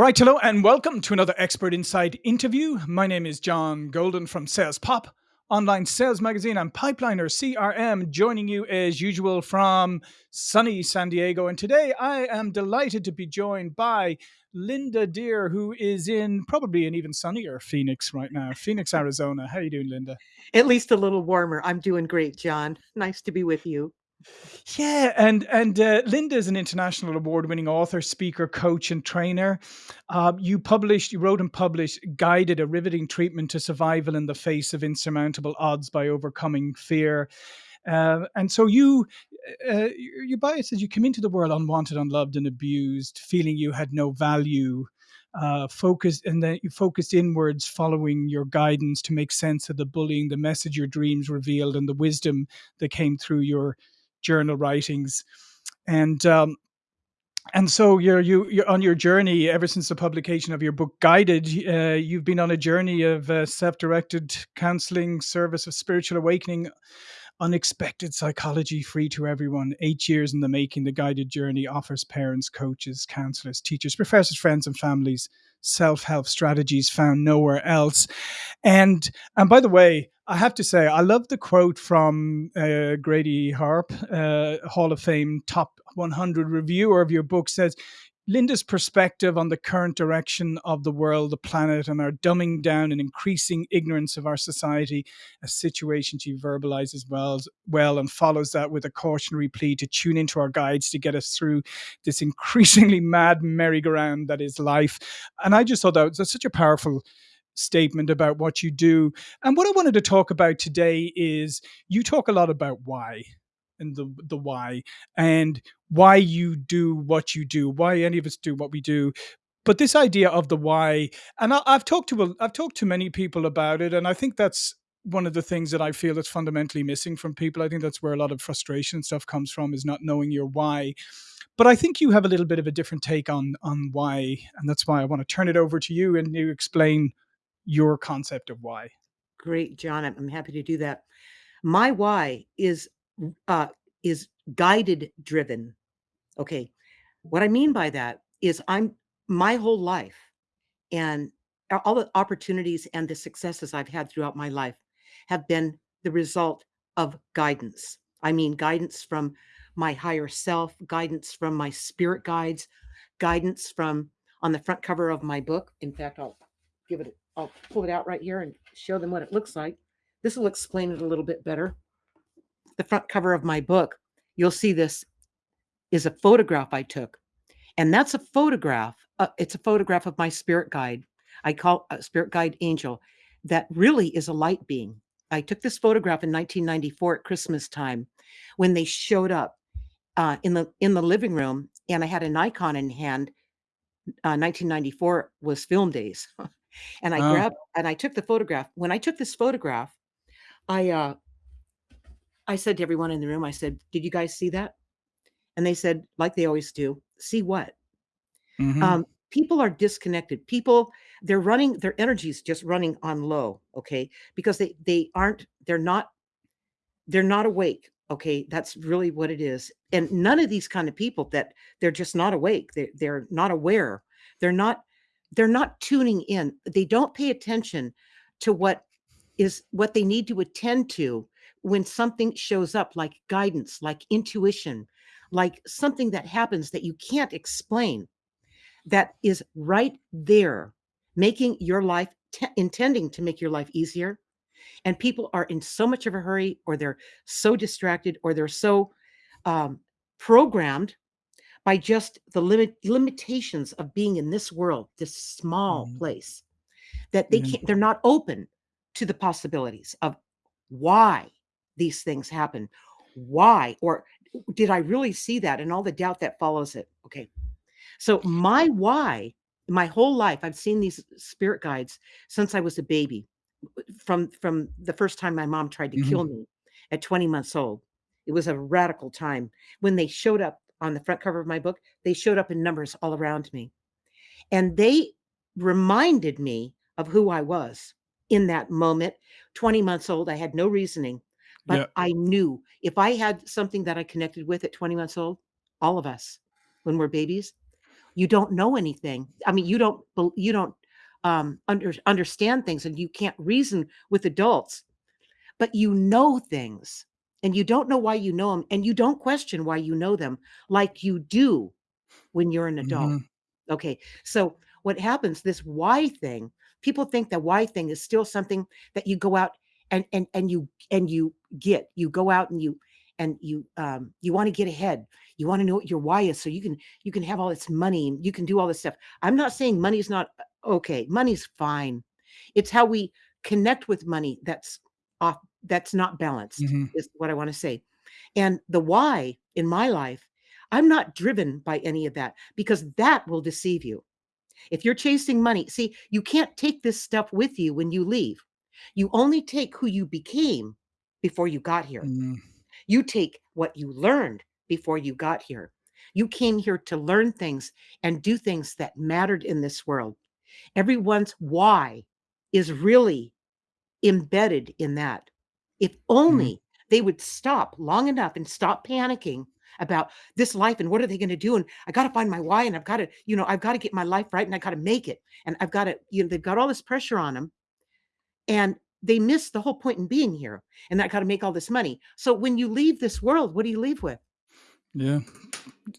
All right, hello and welcome to another Expert Insight interview. My name is John Golden from Sales Pop, online sales magazine and Pipeliner CRM, joining you as usual from sunny San Diego. And today I am delighted to be joined by Linda Deir, who is in probably an even sunnier Phoenix right now, Phoenix, Arizona. How are you doing, Linda? At least a little warmer. I'm doing great, John. Nice to be with you. Yeah, and and uh, Linda is an international award-winning author, speaker, coach, and trainer. Uh, you published, you wrote and published, guided a riveting treatment to survival in the face of insurmountable odds by overcoming fear. Uh, and so you, uh, your bio says you came into the world unwanted, unloved, and abused, feeling you had no value. Uh, focused and then you focused inwards, following your guidance to make sense of the bullying, the message your dreams revealed, and the wisdom that came through your journal writings. And um, and so you're you you're on your journey ever since the publication of your book guided uh, you've been on a journey of uh, self-directed counseling service of spiritual awakening unexpected psychology free to everyone. Eight years in the making the guided journey offers parents coaches counselors teachers professors friends and families self-help strategies found nowhere else. And and by the way I have to say, I love the quote from uh, Grady Harp, uh, Hall of Fame top 100 reviewer of your book says, Linda's perspective on the current direction of the world, the planet, and our dumbing down and increasing ignorance of our society, a situation she verbalizes well, well and follows that with a cautionary plea to tune into our guides to get us through this increasingly mad merry-go-round that is life. And I just thought that was such a powerful statement about what you do. And what I wanted to talk about today is you talk a lot about why and the the why and why you do what you do, why any of us do what we do. But this idea of the why, and I, I've talked to I've talked to many people about it, and I think that's one of the things that I feel that's fundamentally missing from people. I think that's where a lot of frustration and stuff comes from is not knowing your why. But I think you have a little bit of a different take on on why, and that's why I want to turn it over to you and you explain your concept of why. Great, John. I'm, I'm happy to do that. My why is uh, is guided driven. Okay, what I mean by that is I'm my whole life and all the opportunities and the successes I've had throughout my life have been the result of guidance. I mean, guidance from my higher self, guidance from my spirit guides, guidance from on the front cover of my book. In fact, I'll give it I'll pull it out right here and show them what it looks like. This will explain it a little bit better. The front cover of my book, you'll see this is a photograph I took. And that's a photograph. Uh, it's a photograph of my spirit guide. I call a spirit guide angel that really is a light being. I took this photograph in 1994 at Christmas time when they showed up uh, in the in the living room, and I had a Nikon in hand. Uh, 1994 was film days, And I Oh, grabbed and I took the photograph. When I took this photograph, I uh I said to everyone in the room, I said, "Did you guys see that?" And they said, like they always do, "See what?" mhm. Um, people are disconnected. People, they're running, their energy's just running on low, okay? Because they they aren't, they're not, they're not awake. Okay. That's really what it is. And none of these kind of people that they're just not awake, they're they're not aware, they're not, they're not tuning in. They don't pay attention to what is what they need to attend to when something shows up like guidance, like intuition, like something that happens that you can't explain that is right there making your life intending to make your life easier and people are in so much of a hurry or they're so distracted or they're so um, programmed by just the limit limitations of being in this world this small Mhm. place that they Yeah. can't they're not open to the possibilities of why these things happen. Why? Or did i really see that and all the doubt that follows it? Okay. So my why my whole life i've seen these spirit guides since i was a baby from from the first time my mom tried to Mhm. kill me at 20 months old. It was a radical time. When they showed up on the front cover of my book they showed up in numbers all around me. And they reminded me of who I was in that moment. 20 months old, I had no reasoning, Yeah. but I knew if I had something that I connected with at 20 months old, all of us, when we're babies, You don't know anything. I mean, you don't you don't, um, under understand things, and you can't reason with adults, but you know things, and you don't know why you know them and you don't question why you know them like you do when you're an adult. Mhm. Okay, so what happens, this why thing, people think the why thing is still something that you go out and and and you and you get. You go out and you and you, um, you wanna get ahead. You wanna know what your why is so you can you can have all this money and you can do all this stuff. I'm not saying money's not okay, money's fine. It's how we connect with money that's off that's not balanced, Mhm. is what I wanna say. And the why in my life, I'm not driven by any of that because that will deceive you. If you're chasing money see, you can't take this stuff with you when you leave. You only take who you became before you got here. Mm. You take what you learned before you got here. You came here to learn things and do things that mattered in this world. Everyone's why is really embedded in that. If Mhm. only they would stop long enough and stop panicking about this life and what are they gonna do, and I gotta find my why, and I've gotta, you know, I've gotta get my life right, and I gotta make it, and I've gotta you know, they've got all this pressure on 'em, and they miss the whole point in being here, and that gotta make all this money. So when you leave this world, what do you leave with? Yeah.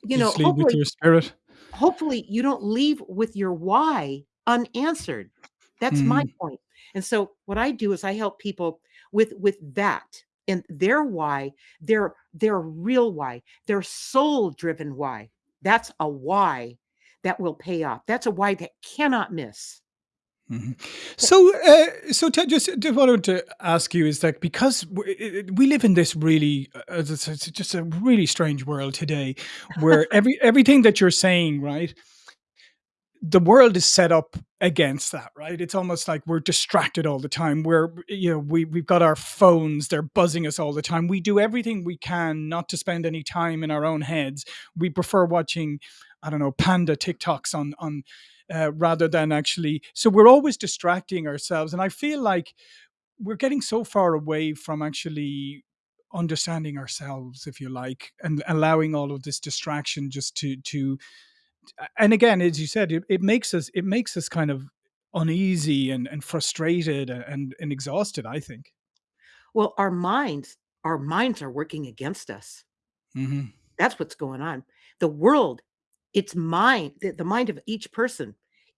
You know, Just with hopefully your spirit. hopefully, you don't leave with your why unanswered. That's my Mhm. point. And so what I do is I help people with with that and their why, their their real why, their soul-driven why. That's a why that will pay off. That's a why that cannot miss. Mhm. So, uh, so Ted, just just wanted to ask you is that because w i i we live in this really, uh, it's it's just a really strange world today where every everything that you're saying, right the world is set up against that, right? It's almost like we're distracted all the time. We're, you know, we we've got our phones, they're buzzing us all the time. We do everything we can not to spend any time in our own heads. We prefer watching, I don't know, panda TikToks on on, uh, rather than actually so we're always distracting ourselves, and I feel like we're getting so far away from actually understanding ourselves, if you like, and allowing all of this distraction just to to and again, as you said, it it makes us it makes us kind of uneasy and and frustrated and and exhausted, I think. Well, our minds our minds are working against us. Mhm. That's what's going on. The world, its mind the the mind of each person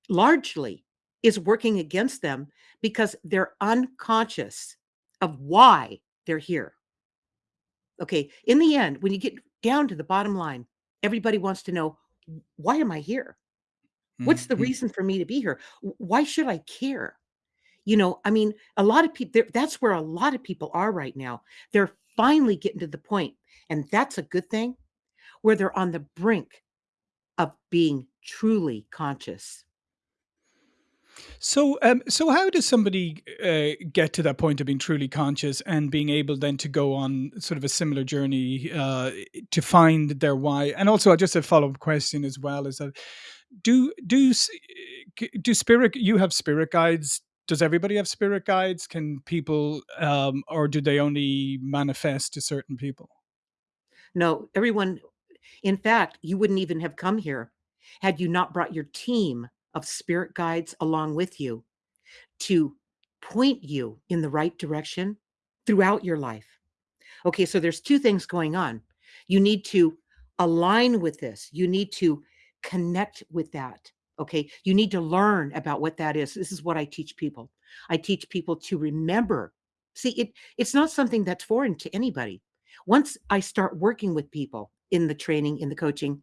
largely is working against them because they're unconscious of why they're here. Okay, in the end, when you get down to the bottom line, everybody wants to know, why am I here? What's the Mhm. reason for me to be here? Why should I care?" You know, I mean, a lot of people, that's where a lot of people are right now. They're finally getting to the point, and that's a good thing, where they're on the brink of being truly conscious. So, um, so how does somebody, uh, get to that point of being truly conscious and being able then to go on sort of a similar journey, uh, to find their why? And also just a follow-up question as well is that do do do spirit you have spirit guides? Does everybody have spirit guides? Can people, um or do they only manifest to certain people? No, everyone in fact, you wouldn't even have come here had you not brought your team of spirit guides along with you to point you in the right direction throughout your life. Okay, so there's 2 things going on. You need to align with this. You need to connect with that, okay? You need to learn about what that is. This is what I teach people. I teach people to remember. See, it it's not something that's foreign to anybody. Once I start working with people in the training, in the coaching,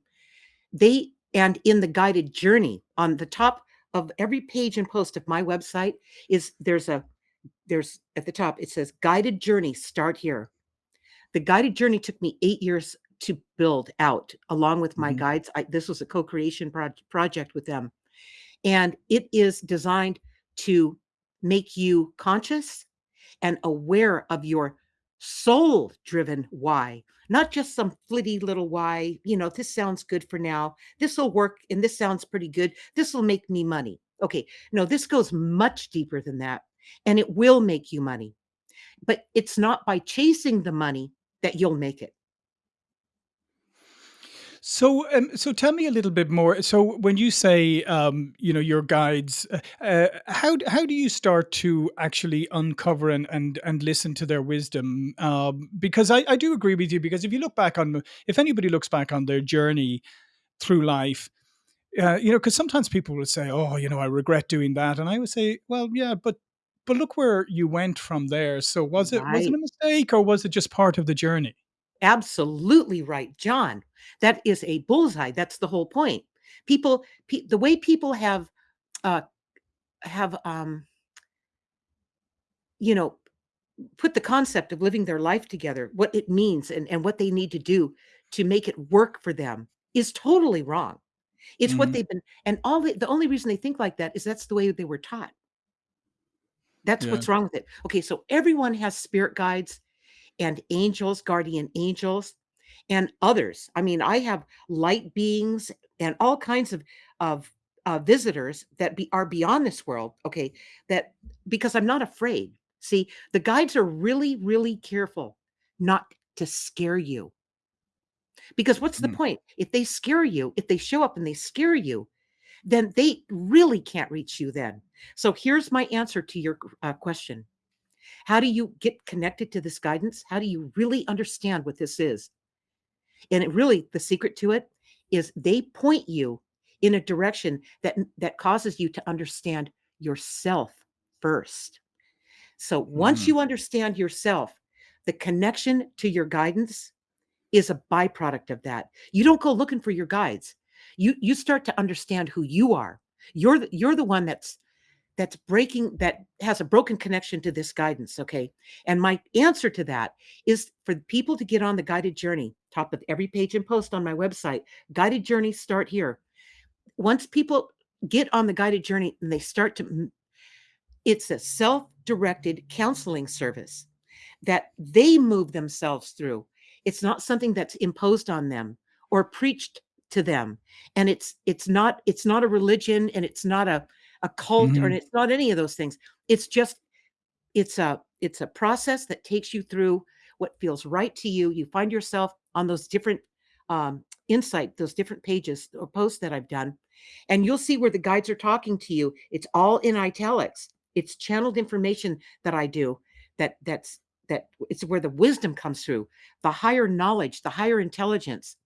they and in the guided journey, on the top of every page and post of my website is there's a there's at the top, it says, "Guided journey, start here." The guided journey took me 8 years to build out along with my Mhm. guides. I this was a co-creation proj project with them, and it is designed to make you conscious and aware of your soul-driven why, not just some flitty little why, you know, "This sounds good for now. This'll work, and this sounds pretty good. This'll make me money." Okay, no, this goes much deeper than that, and it will make you money, but it's not by chasing the money that you'll make it. So, um, so tell me a little bit more. So, when you say, um, you know, your guides, uh, uh, how how do you start to actually uncover and and and listen to their wisdom? Um, because I, I do agree with you. Because if you look back on, if anybody looks back on their journey through life, uh, you know, because sometimes people will say, "Oh, you know, I regret doing that," and I would say, "Well, yeah, but but look where you went from there. So was it was it a mistake or was it just part of the journey?" Absolutely right, John. That is a bullseye. That's the whole point. People, pe- the way people have uh, have um, you know put the concept of living their life together, what it means, and and what they need to do to make it work for them is totally wrong. It's what hmm they've been, and all the, the only reason they think like that is that's the way they were taught. That's Yeah. what's wrong with it. Okay, so everyone has spirit guides and angels, guardian angels, and others. I mean, I have light beings and all kinds of of uh, visitors that be, are beyond this world. Okay, that because I'm not afraid. See, the guides are really, really careful not to scare you. Because what's the Mm. point? If they scare you, if they show up and they scare you, then they really can't reach you. Then, so here's my answer to your uh, question how do you get connected to this guidance? How do you really understand what this is? And it really, the secret to it is they point you in a direction that that causes you to understand yourself first. So once Mhm. you understand yourself, the connection to your guidance is a byproduct of that. You don't go looking for your guides. You you start to understand who you are. You're the, you're the one that's that's breaking that has a broken connection to this guidance okay and my answer to that is for people to get on the guided journey top of every page and post on my website guided journey start here once people get on the guided journey and they start to it's a self-directed counseling service that they move themselves through. It's not something that's imposed on them or preached to them. And it's it's not it's not a religion and it's not a a cult or and Mhm. it's not any of those things. It's just it's a it's a process that takes you through what feels right to you. You find yourself on those different um, insight, those different pages or posts that I've done, and you'll see where the guides are talking to you. It's all in italics. It's channeled information that I do. That that's that it's where the wisdom comes through, the higher knowledge, the higher intelligence.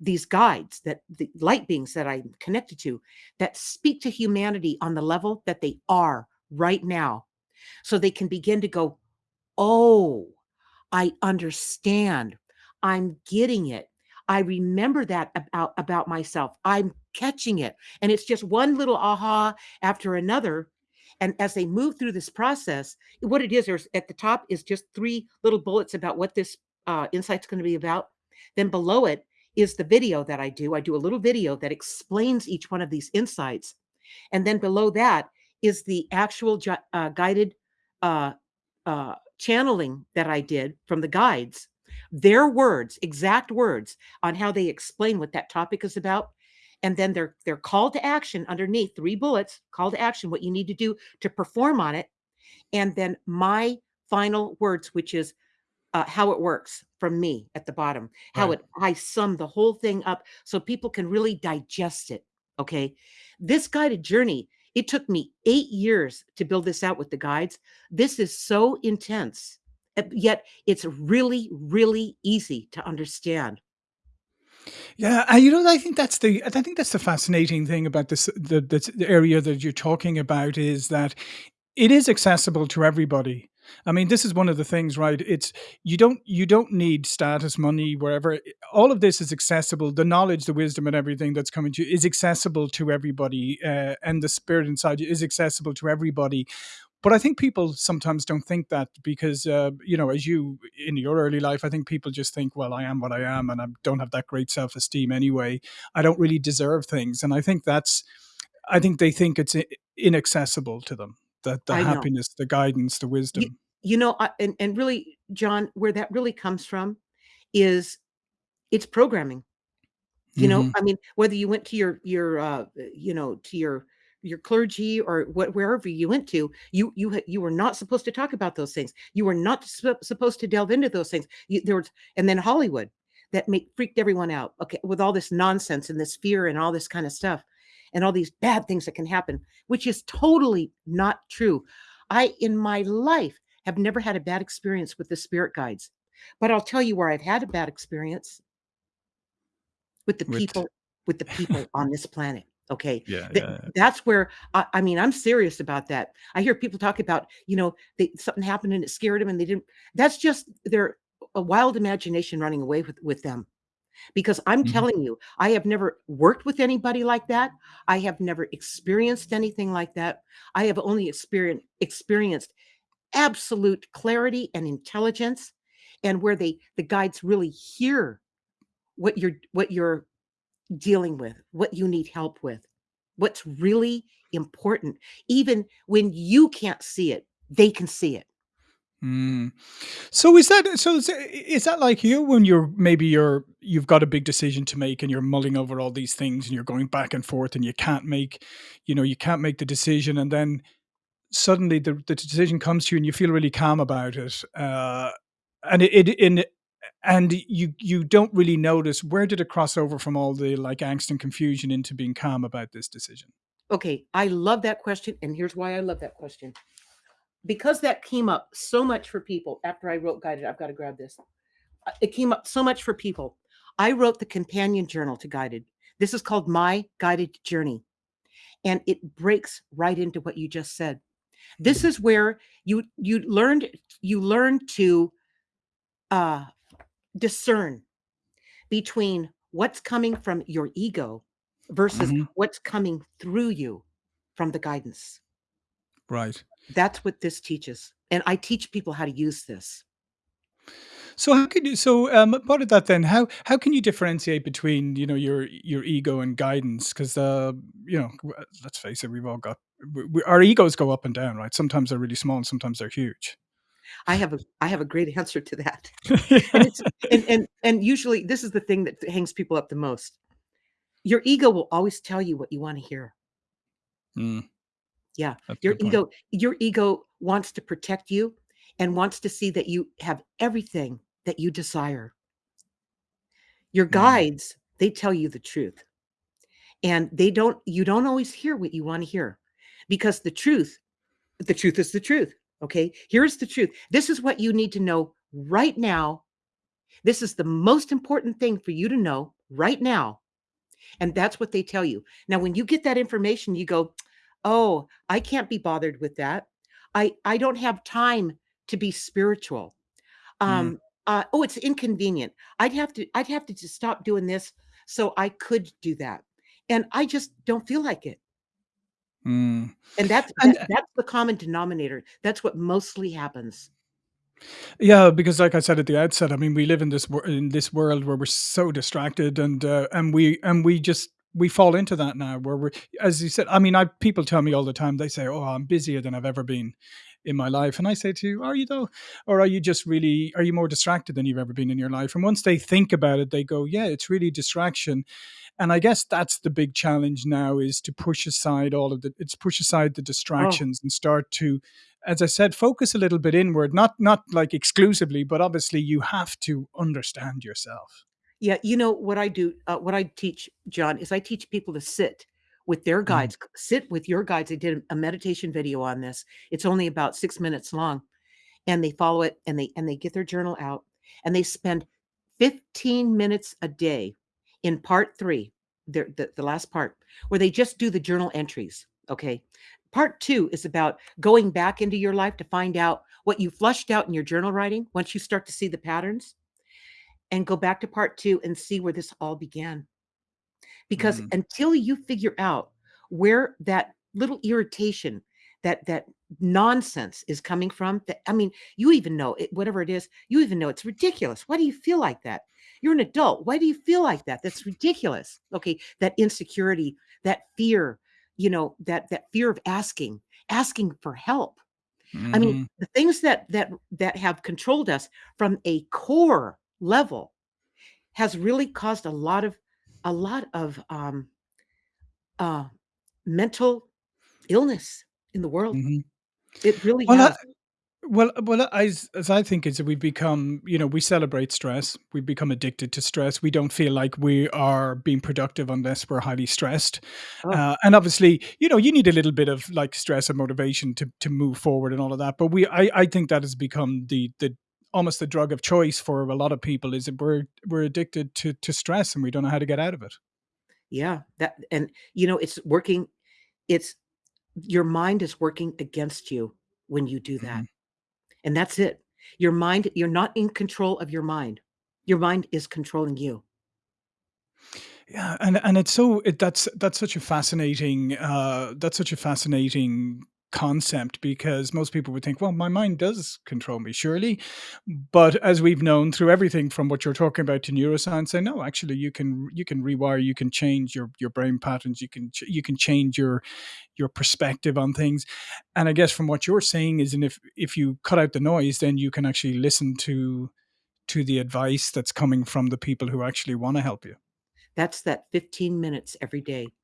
These guides that the light beings that I'm connected to that speak to humanity on the level that they are right now so they can begin to go, "Oh, I understand. I'm getting it. I remember that about about myself. I'm catching it." And it's just one little aha after another. And as they move through this process, what it is, there's at the top is just three little bullets about what this uh, insight's going to be about. Then below it is the video that I do. I do a little video that explains each one of these insights and then below that is the actual uh, guided uh, uh, channeling that I did from the guides, their words, exact words on how they explain what that topic is about. And then their their call to action underneath three bullets, call to action, what you need to do to perform on it. And then my final words, which is uh, how it works from me at the bottom, how Right. it I sum the whole thing up so people can really digest it. Okay. This guided journey, it took me eight years to build this out with the guides. This is so intense, yet it's really, really easy to understand. Yeah, and you know, I think that's the I think that's the fascinating thing about this the the, the area that you're talking about is that it is accessible to everybody. I mean, this is one of the things, right? It's you don't you don't need status, money, wherever. All of this is accessible. The knowledge, the wisdom, and everything that's coming to you is accessible to everybody, uh, and the spirit inside you is accessible to everybody. But I think people sometimes don't think that because, uh, you know, as you in your early life, I think people just think, well, I am what I am, and I don't have that great self esteem anyway. I don't really deserve things, and I think that's I think they think it's inaccessible to them, that the I know. happiness, the guidance, the wisdom. you know, I, and, and really, John, where that really comes from is it's programming You know, Mhm. I mean, whether you went to your your, uh, you know, to your your clergy or what wherever you went to, you you you were not supposed to talk about those things. You were not sup supposed to delve into those things. You there was and then Hollywood. that make freaked everyone out, okay, with all this nonsense and this fear and all this kind of stuff and all these bad things that can happen, which is totally not true. I, in my life, have never had a bad experience with the spirit guides, but I'll tell you where I've had a bad experience with the With people with the people on this planet, okay? Yeah, Th yeah, yeah. that's where I I mean, I'm serious about that. I hear people talk about, you know, they something happened and it scared them and they didn't that's just their a wild imagination running away with with them. Because I'm Mhm. telling you, I have never worked with anybody like that. I have never experienced anything like that. I have only experien experienced absolute clarity and intelligence and where they the guides really hear what you're what you're dealing with, what you need help with, what's really important. Even when you can't see it, they can see it. Mm. So is that so is, that like you when you're maybe you're you've got a big decision to make and you're mulling over all these things and you're going back and forth and you can't make you know you can't make the decision and then suddenly the, the decision comes to you and you feel really calm about it uh and it, it in and you you don't really notice where did it cross over from all the like angst and confusion into being calm about this decision Okay, I love that question, and here's why I love that question. Because that came up so much for people after I wrote Guided, I've got to grab this. Uh, It came up so much for people. I wrote the companion journal to Guided. This is called My Guided Journey, and it breaks right into what you just said. This is where you you learned you learn to uh, discern between what's coming from your ego versus hmm what's coming through you from the guidance. right That's what this teaches. And I teach people how to use this. So how can you so um part of that then how how can you differentiate between you know your your ego and guidance because uh you know let's face it we've all got w w our egos go up and down right sometimes they're really small and sometimes they're huge I have a I have a great answer to that. And it's and and and usually this is the thing that hangs people up the most. Your ego will always tell you what you want to hear. Mm, Yeah. that's Your ego your ego wants to protect you and wants to see that you have everything that you desire. Your Mm, guides, they tell you the truth. And they don't you don't always hear what you want to hear because the truth the truth is the truth. Okay? Here's the truth. This is what you need to know right now. This is the most important thing for you to know right now. And that's what they tell you. Now, when you get that information, you go, "Oh, I can't be bothered with that. I I don't have time to be spiritual. mm, Um, uh, oh, it's inconvenient. I'd have to I'd have to just stop doing this so I could do that. And I just don't feel like it." mm. And that's and that's the common denominator. That's what mostly happens. Yeah, because like I said at the outset, I mean, we live in this in this world where we're so distracted, and uh, and we and we just we fall into that now. Where we're, as you said, I mean, I people tell me all the time. They say, "Oh, I'm busier than I've ever been in my life," and I say to you, "Are you though, or are you just really? Are you more distracted than you've ever been in your life?" And once they think about it, they go, "Yeah, it's really distraction." And I guess that's the big challenge now is to push aside all of the it's push aside the Oh, distractions and start to as I said, focus a little bit inward, not not like exclusively, but obviously you have to understand yourself. Yeah, you know what I do, uh, what I teach, John, is I teach people to sit with their Mhm, guides. c- Sit with your guides. I did a meditation video on this. It's only about 6 minutes long and they follow it and they and they get their journal out and they spend 15 minutes a day in part 3, their the, the last part, where they just do the journal entries, okay? Part 2 is about going back into your life to find out what you flushed out in your journal writing once you start to see the patterns and go back to part 2 and see where this all began. Because mhm, until you figure out where that little irritation, that that nonsense is coming from, that I mean, you even know it, whatever it is, you even know it's ridiculous. Why do you feel like that? You're an adult. Why do you feel like that? That's ridiculous. Okay, that insecurity, that fear, you know, that that fear of asking, asking for help. I mean, mhm, the things that that that have controlled us from a core level has really caused a lot of a lot of um uh, mental illness in the world. mhm. It really Well, I. Well well, as as I think is that we've become you know, we celebrate stress. We've become addicted to stress. We don't feel like we are being productive unless we're highly stressed. Oh. Uh, and obviously, you know, you need a little bit of, like, stress and motivation to to move forward and all of that, but we I I think that has become the the almost the drug of choice for a lot of people is that we're we're addicted to to stress and we don't know how to get out of it. Yeah, that and, you know, it's working it's your mind is working against you when you do that. Mhm. And that's it. Your mind you're not in control of your mind. Your mind is controlling you. Yeah, and and it's so it that's that's such a fascinating, uh, that's such a fascinating concept because most people would think, "Well, my mind does control me, surely?" But as we've known through everything from what you're talking about to neuroscience, say, "No, actually, you can you can rewire, you can change your your brain patterns, you can ch you can change your your perspective on things." And I guess from what you're saying is, and if if you cut out the noise, then you can actually listen to to the advice that's coming from the people who actually wanna help you. That's that 15 minutes every day.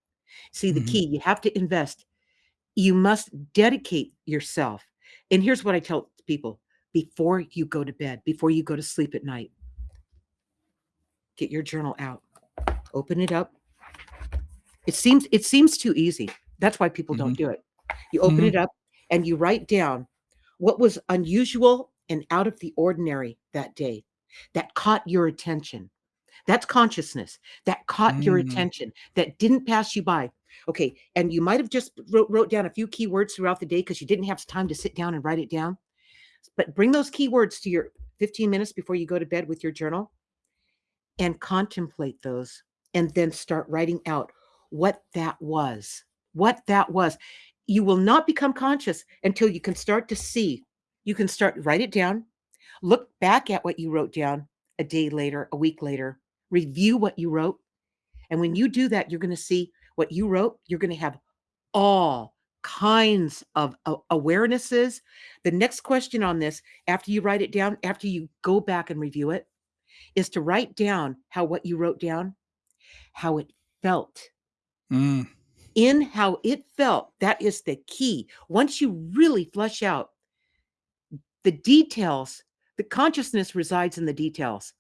See, the Mhm. key, you have to invest. You must dedicate yourself. And here's what I tell people, before you go to bed, before you go to sleep at night get your journal out. Open it up. It seems it seems too easy. That's why people don't Mhm. do it. You open it Mhm. up and you write down what was unusual and out of the ordinary that day that caught your attention. That's consciousness that caught your Mm. attention, that didn't pass you by. Okay, and you might have just wrote wrote down a few keywords throughout the day because you didn't have time to sit down and write it down. But bring those keywords to your 15 minutes before you go to bed with your journal and contemplate those, and then start writing out what that was, what that was. You will not become conscious until you can start to see. You can start write it down, look back at what you wrote down a day later, a week later, review what you wrote, and when you do that, you're gonna see what you wrote, you're gonna have all kinds of awarenesses. The next question on this, after you write it down, after you go back and review it, is to write down how what you wrote down, how it felt. Mm. In how it felt, that is the key. Once you really flush out the details, the consciousness resides in the details.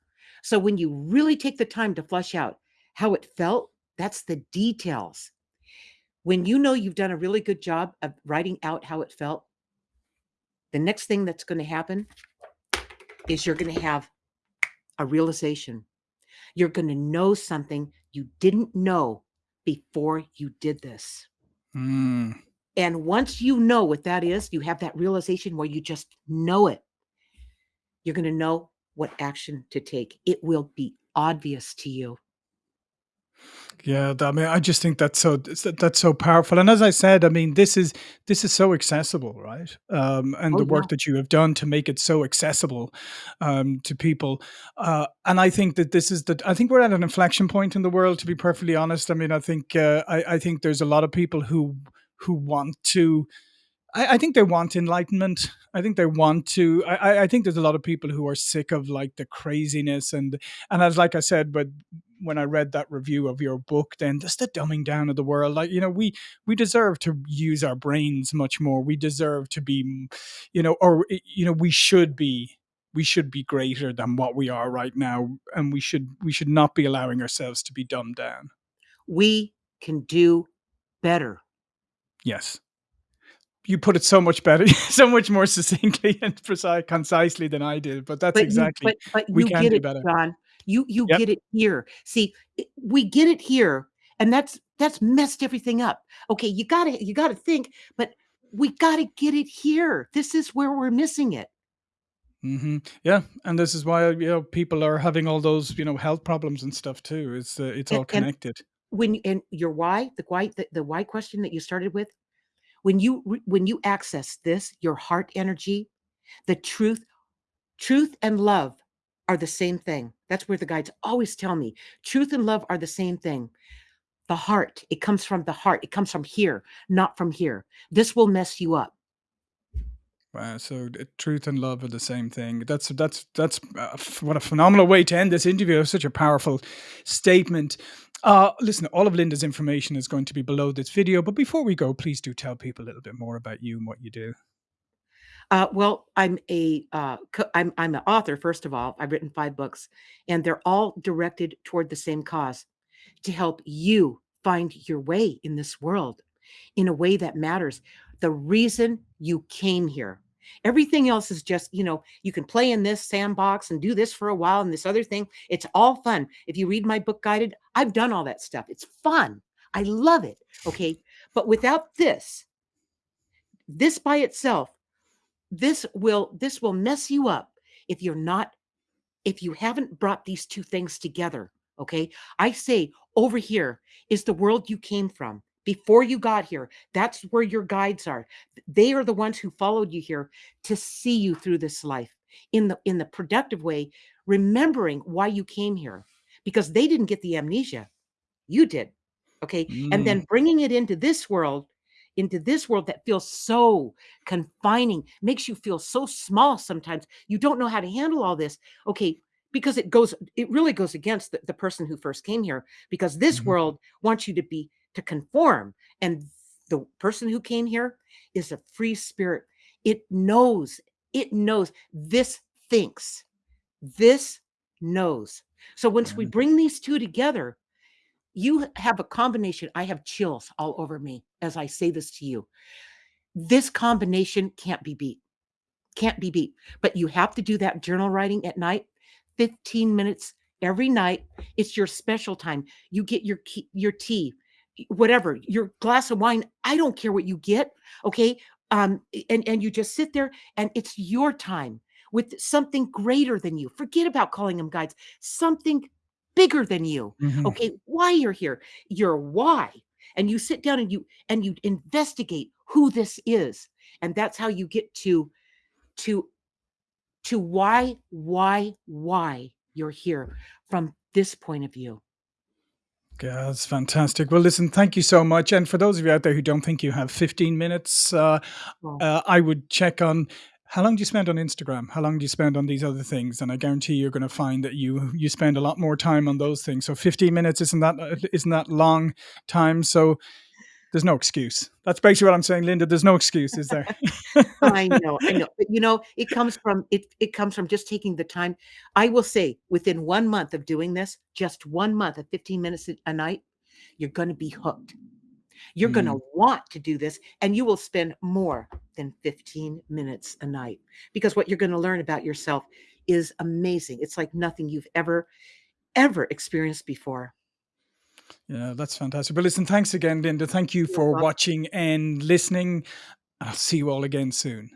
So when you really take the time to flush out how it felt, that's the details. When you know you've done a really good job of writing out how it felt the next thing that's gonna happen is you're gonna have a realization. You're gonna know something you didn't know before you did this. Mm. And once you know what that is, you have that realization where you just know it you're gonna know what action to take. It will be obvious to you. Yeah, I mean, I just think that's so that's so powerful, and as I said, I mean, this is this is so accessible, right? Um, and Oh, the yeah. work that you have done to make it so accessible, um, to people, uh, and I think that this is the I think we're at an inflection point in the world, to be perfectly honest. I mean, I think, uh, I I think there's a lot of people who who want to I I think they want enlightenment. I think they want to I I I think there's a lot of people who are sick of, like, the craziness and and as like I said, but when I read that review of your book, then just the dumbing down of the world, like, you know, we we deserve to use our brains much more. We deserve to be, mm, you know, or, eh, you know, we should be we should be greater than what we are right now, and we should we should not be allowing ourselves to be dumbed down. We can do better. Yes. You put it so much better, so much more succinctly and precise, concisely than I did, but that's But you exactly but but we can get do it, better. John. You you Yep. get it here. See, we get it here, and that's that's messed everything up. Okay, you gotta you gotta think, but we gotta get it here. This is where we're missing it. Mhm. Yeah, and this is why, you know, people are having all those, you know, health problems and stuff too. It's, uh, it's And all connected. when and your why, the why the the why question that you started with, when you when you access this, your heart energy, the truth truth and love are the same thing. That's where the guides always tell me, "Truth and love are the same thing." The heart, it comes from the heart. It comes from here, not from here. This will mess you up. Wow, so truth and love are the same thing. That's that's that's ph what a phenomenal way to end this interview. Such a powerful statement. Uh, listen, all of Linda's information is going to be below this video, but before we go, please do tell people a little bit more about you and what you do. Uh, well, I'm a uh, I'm I'm an author, first of all. I've written 5 books, and they're all directed toward the same cause, to help you find your way in this world in a way that matters. The reason you came here. Everything else is just, you know, you can play in this sandbox and do this for a while and this other thing. It's all fun. If you read my book Guided, I've done all that stuff. It's fun. I love it. Okay. But without this, this by itself, this will this will mess you up if you're not if you haven't brought these 2 things together, okay? I say over here is the world you came from before you got here. That's where your guides are. They are the ones who followed you here to see you through this life in the in the productive way, remembering why you came here because they didn't get the amnesia. You did. Okay? And Mm. then bringing it into this world into this world that feels so confining, makes you feel so small sometimes. You don't know how to handle all this. Okay, because it goes it really goes against the, the person who first came here because this Mhm. world wants you to be to conform and the person who came here is a free spirit. It knows, it knows this thinks. This knows. So once we bring these 2 together, you have a combination. I have chills all over me as I say this to you. This combination can't be beat. Can't be beat. But you have to do that journal writing at night, 15 minutes every night. It's your special time. You get your your tea, whatever, your glass of wine. I don't care what you get. Okay. Um, and, and you just sit there and it's your time with something greater than you. Forget about calling them guides, something bigger than you. Mhm. Okay. Why you're here, your why. And you sit down and you and you investigate who this is. And that's how you get to to to why why why you're here from this point of view. Yeah, that's fantastic. Well, listen, thank you so much. And for those of you out there who don't think you have 15 minutes, uh, uh, I would check on how long do you spend on Instagram? How long do you spend on these other things? And I guarantee you're going to find that you you spend a lot more time on those things. So 15 minutes isn't that isn't that long time? So there's no excuse. That's basically what I'm saying, Linda. There's no excuse, is there? I know, I know, but you know, it comes from it it comes from just taking the time. I will say within 1 month of doing this, just 1 month of 15 minutes a a night, you're gonna be hooked. You're gonna Mm, want to do this, and you will spend more than 15 minutes a night because what you're gonna learn about yourself is amazing. It's like nothing you've ever, ever experienced before. yeah, that's fantastic. But listen, thanks again, Linda. Thank you You're for welcome. watching and listening. I'll see you all again soon.